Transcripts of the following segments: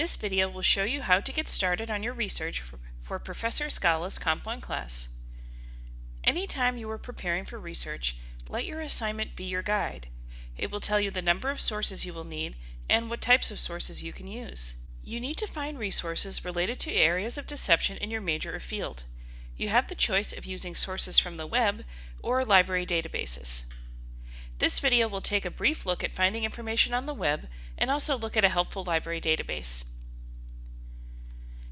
This video will show you how to get started on your research for, Professor Scala's Comp 1 class. Anytime you are preparing for research, let your assignment be your guide. It will tell you the number of sources you will need and what types of sources you can use. You need to find resources related to areas of deception in your major or field. You have the choice of using sources from the web or library databases. This video will take a brief look at finding information on the web and also look at a helpful library database.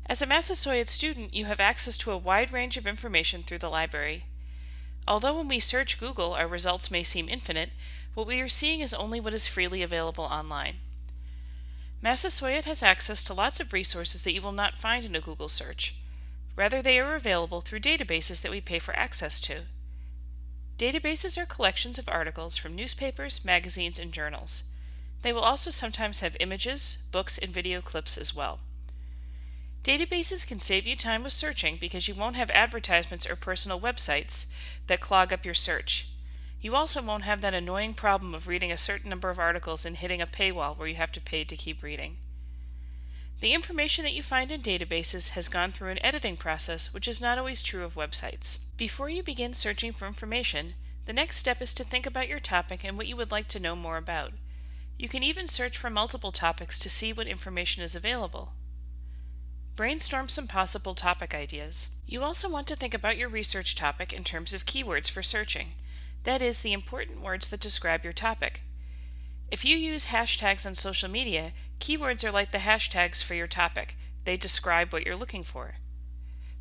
As a Massasoit student, you have access to a wide range of information through the library. Although when we search Google our results may seem infinite, what we are seeing is only what is freely available online. Massasoit has access to lots of resources that you will not find in a Google search. Rather, they are available through databases that we pay for access to. Databases are collections of articles from newspapers, magazines, and journals. They will also sometimes have images, books, and video clips as well. Databases can save you time with searching because you won't have advertisements or personal websites that clog up your search. You also won't have that annoying problem of reading a certain number of articles and hitting a paywall where you have to pay to keep reading. The information that you find in databases has gone through an editing process which is not always true of websites. Before you begin searching for information, the next step is to think about your topic and what you would like to know more about. You can even search for multiple topics to see what information is available. Brainstorm some possible topic ideas. You also want to think about your research topic in terms of keywords for searching. That is, the important words that describe your topic. If you use hashtags on social media, keywords are like the hashtags for your topic. They describe what you're looking for.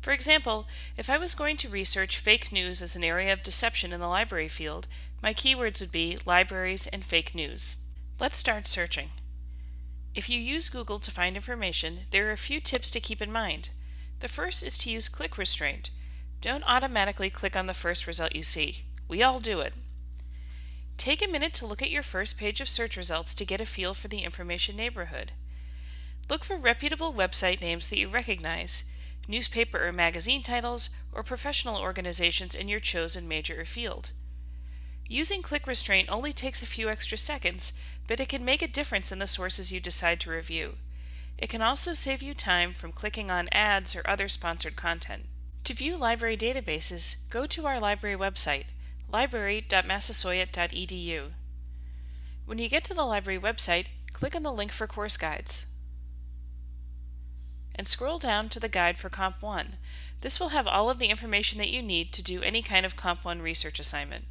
For example, if I was going to research fake news as an area of deception in the library field, my keywords would be libraries and fake news. Let's start searching. If you use Google to find information, there are a few tips to keep in mind. The first is to use click restraint. Don't automatically click on the first result you see. We all do it. Take a minute to look at your first page of search results to get a feel for the information neighborhood. Look for reputable website names that you recognize, newspaper or magazine titles, or professional organizations in your chosen major or field. Using click restraint only takes a few extra seconds, but it can make a difference in the sources you decide to review. It can also save you time from clicking on ads or other sponsored content. To view library databases, go to our library website, library.massasoit.edu. When you get to the library website, click on the link for course guides and scroll down to the guide for Comp 1. This will have all of the information that you need to do any kind of Comp 1 research assignment.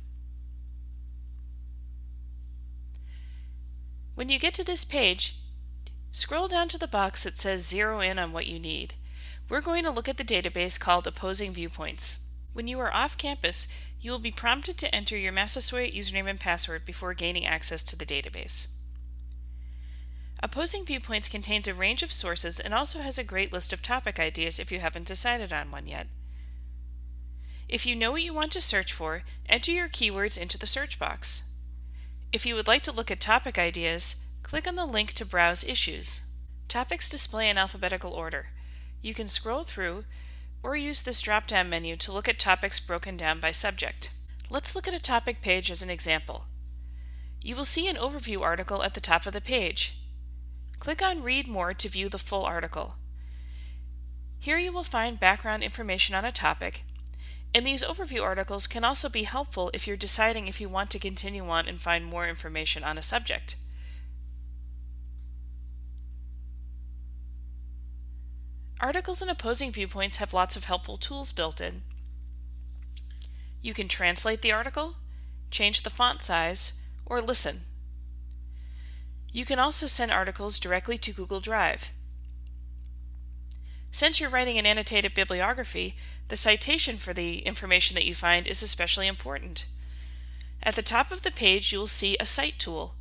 When you get to this page, scroll down to the box that says Zero in on what you need. We're going to look at the database called Opposing Viewpoints. When you are off campus, you will be prompted to enter your Massasoit username and password before gaining access to the database. Opposing Viewpoints contains a range of sources and also has a great list of topic ideas if you haven't decided on one yet. If you know what you want to search for, enter your keywords into the search box. If you would like to look at topic ideas, click on the link to browse issues. Topics display in alphabetical order. You can scroll through or use this drop-down menu to look at topics broken down by subject. Let's look at a topic page as an example. You will see an overview article at the top of the page. Click on Read More to view the full article. Here you will find background information on a topic, and these overview articles can also be helpful if you're deciding if you want to continue on and find more information on a subject. Articles and opposing viewpoints have lots of helpful tools built in. You can translate the article, change the font size, or listen. You can also send articles directly to Google Drive. Since you're writing an annotated bibliography, the citation for the information that you find is especially important. At the top of the page you will see a Cite tool.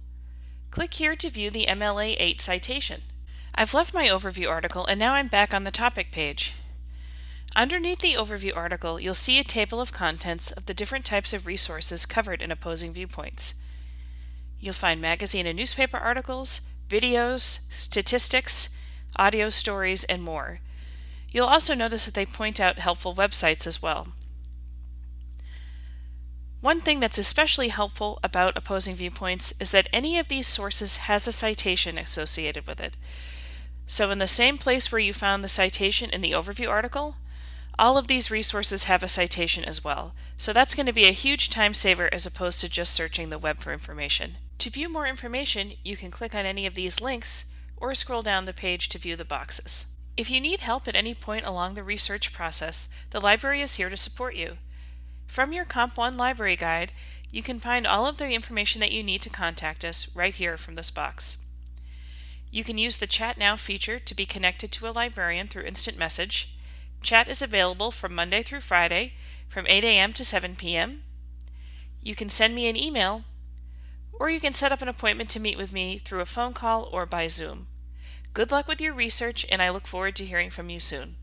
Click here to view the MLA 8 citation. I've left my overview article and now I'm back on the topic page. Underneath the overview article, you'll see a table of contents of the different types of resources covered in opposing viewpoints. You'll find magazine and newspaper articles, videos, statistics, audio stories, and more. You'll also notice that they point out helpful websites as well. One thing that's especially helpful about opposing viewpoints is that any of these sources has a citation associated with it. So in the same place where you found the citation in the overview article, all of these resources have a citation as well. So that's going to be a huge time saver as opposed to just searching the web for information. To view more information, you can click on any of these links or scroll down the page to view the boxes. If you need help at any point along the research process, the library is here to support you. From your Comp 1 library guide, you can find all of the information that you need to contact us right here from this box. You can use the Chat Now feature to be connected to a librarian through instant message. Chat is available from Monday through Friday from 8 a.m. to 7 p.m. You can send me an email or you can set up an appointment to meet with me through a phone call or by Zoom. Good luck with your research and I look forward to hearing from you soon.